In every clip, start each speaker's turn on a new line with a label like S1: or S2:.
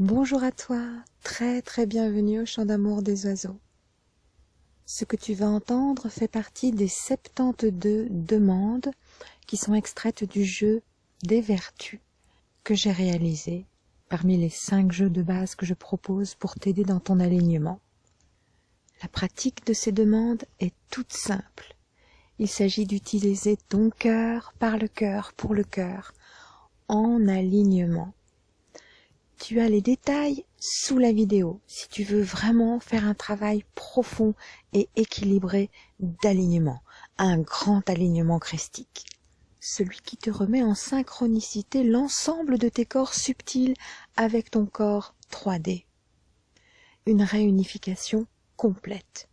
S1: Bonjour à toi, très très bienvenue au chant d'amour des oiseaux. Ce que tu vas entendre fait partie des 72 demandes qui sont extraites du jeu des vertus que j'ai réalisé parmi les 5 jeux de base que je propose pour t'aider dans ton alignement. La pratique de ces demandes est toute simple. Il s'agit d'utiliser ton cœur par le cœur pour le cœur en alignement tu as les détails sous la vidéo si tu veux vraiment faire un travail profond et équilibré d'alignement, un grand alignement christique. Celui qui te remet en synchronicité l'ensemble de tes corps subtils avec ton corps 3D. Une réunification complète.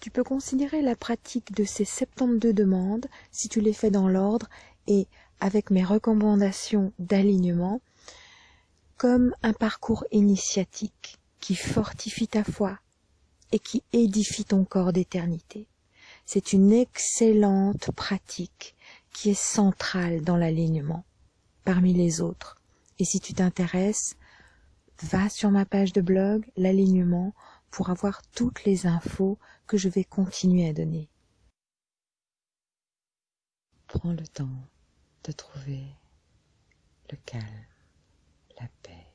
S1: Tu peux considérer la pratique de ces 72 demandes, si tu les fais dans l'ordre et avec mes recommandations d'alignement, comme un parcours initiatique qui fortifie ta foi et qui édifie ton corps d'éternité. C'est une excellente pratique qui est centrale dans l'alignement parmi les autres. Et si tu t'intéresses, va sur ma page de blog, l'alignement, pour avoir toutes les infos que je vais continuer à donner. Prends le temps de trouver le calme la paix.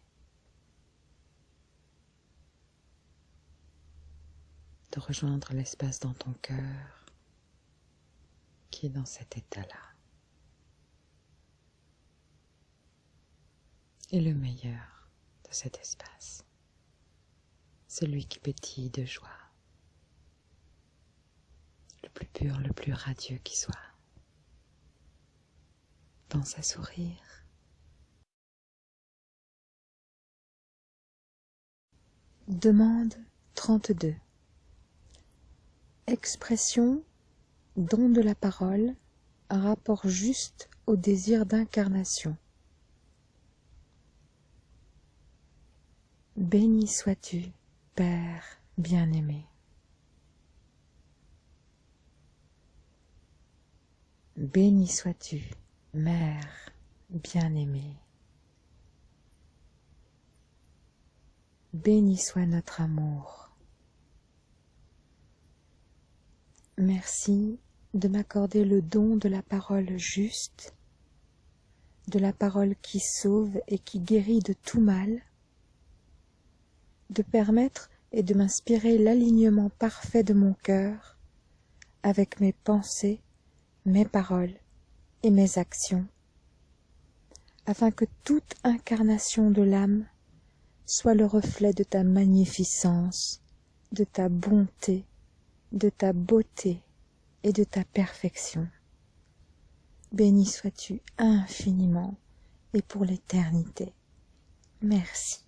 S1: De rejoindre l'espace dans ton cœur qui est dans cet état-là. Et le meilleur de cet espace, celui qui pétille de joie, le plus pur, le plus radieux qui soit. Pense à sourire Demande 32 Expression, don de la parole, rapport juste au désir d'incarnation. Béni sois-tu, Père bien-aimé. Béni sois-tu, Mère bien-aimée. Béni soit notre amour. Merci de m'accorder le don de la parole juste, de la parole qui sauve et qui guérit de tout mal, de permettre et de m'inspirer l'alignement parfait de mon cœur avec mes pensées, mes paroles et mes actions, afin que toute incarnation de l'âme soit le reflet de ta magnificence, de ta bonté, de ta beauté et de ta perfection. Béni sois-tu infiniment et pour l'éternité. Merci.